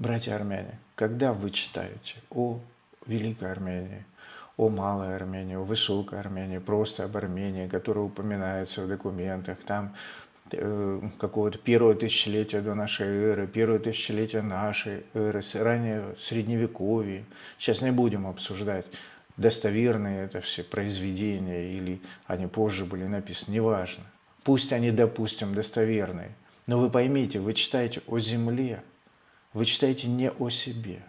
Братья армяне, когда вы читаете о Великой Армении, о Малой Армении, о Высокой Армении, просто об Армении, которая упоминается в документах, там э, какого-то первого тысячелетия до нашей эры, первого тысячелетия нашей эры, ранее Средневековье. Сейчас не будем обсуждать, достоверные это все произведения или они позже были написаны, неважно. Пусть они, допустим, достоверные. Но вы поймите, вы читаете о земле, вы читаете не о себе.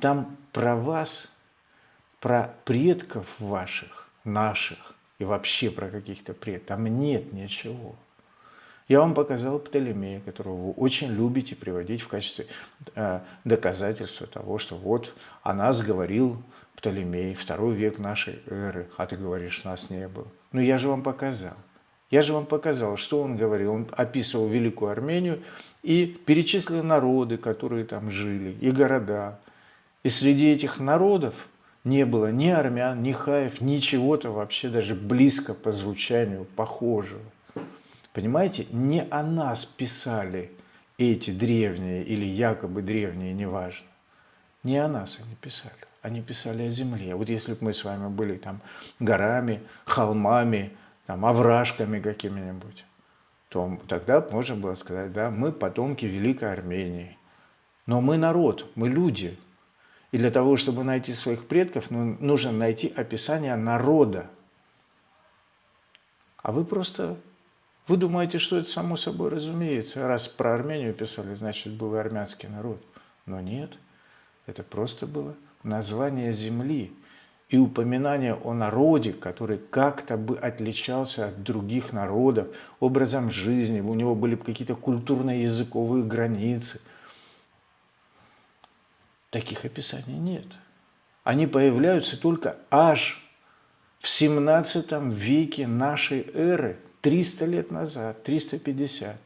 Там про вас, про предков ваших, наших и вообще про каких-то предков, там нет ничего. Я вам показал Птолемея, которого вы очень любите приводить в качестве э, доказательства того, что вот о нас говорил Птолемей, второй век нашей эры, а ты говоришь, нас не было. Ну я же вам показал. Я же вам показал, что он говорил. Он описывал Великую Армению и перечислил народы, которые там жили, и города. И среди этих народов не было ни армян, ни хаев, ничего-то вообще даже близко по звучанию похожего. Понимаете, не о нас писали эти древние или якобы древние, неважно. Не о нас они писали, они писали о земле. Вот если бы мы с вами были там горами, холмами, там, овражками какими-нибудь, то тогда можно было сказать, да, мы потомки Великой Армении. Но мы народ, мы люди. И для того, чтобы найти своих предков, ну, нужно найти описание народа. А вы просто, вы думаете, что это само собой разумеется. Раз про Армению писали, значит, был армянский народ. Но нет, это просто было название земли и упоминание о народе, который как-то бы отличался от других народов образом жизни, у него были какие-то культурно-языковые границы. Таких описаний нет. Они появляются только аж в 17 веке нашей эры, 300 лет назад, 350.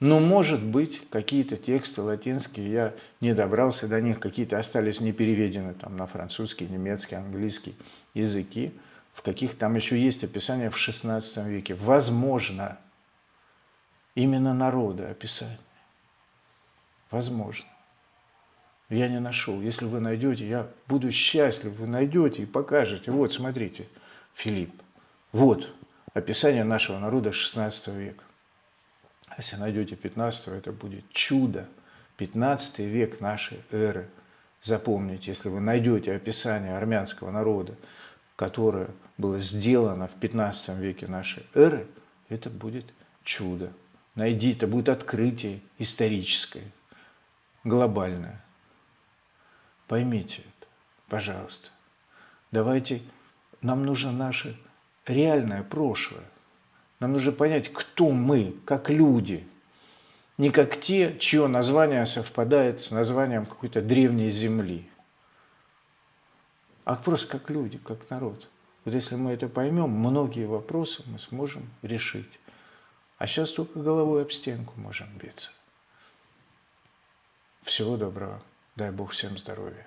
Но, может быть, какие-то тексты латинские, я не добрался до них, какие-то остались не переведены там, на французский, немецкий, английский языки, в каких там еще есть описание в XVI веке. Возможно, именно народа описание. Возможно. Я не нашел. Если вы найдете, я буду счастлив, вы найдете и покажете. Вот, смотрите, Филипп. Вот описание нашего народа XVI века. Если найдете 15 это будет чудо. 15 век нашей эры. Запомните, если вы найдете описание армянского народа, которое было сделано в 15 веке нашей эры, это будет чудо. Найди, это будет открытие историческое, глобальное. Поймите это, пожалуйста. Давайте, нам нужно наше реальное прошлое. Нам нужно понять, кто мы, как люди. Не как те, чье название совпадает с названием какой-то древней земли. А просто как люди, как народ. Вот если мы это поймем, многие вопросы мы сможем решить. А сейчас только головой об стенку можем биться. Всего доброго. Дай Бог всем здоровья.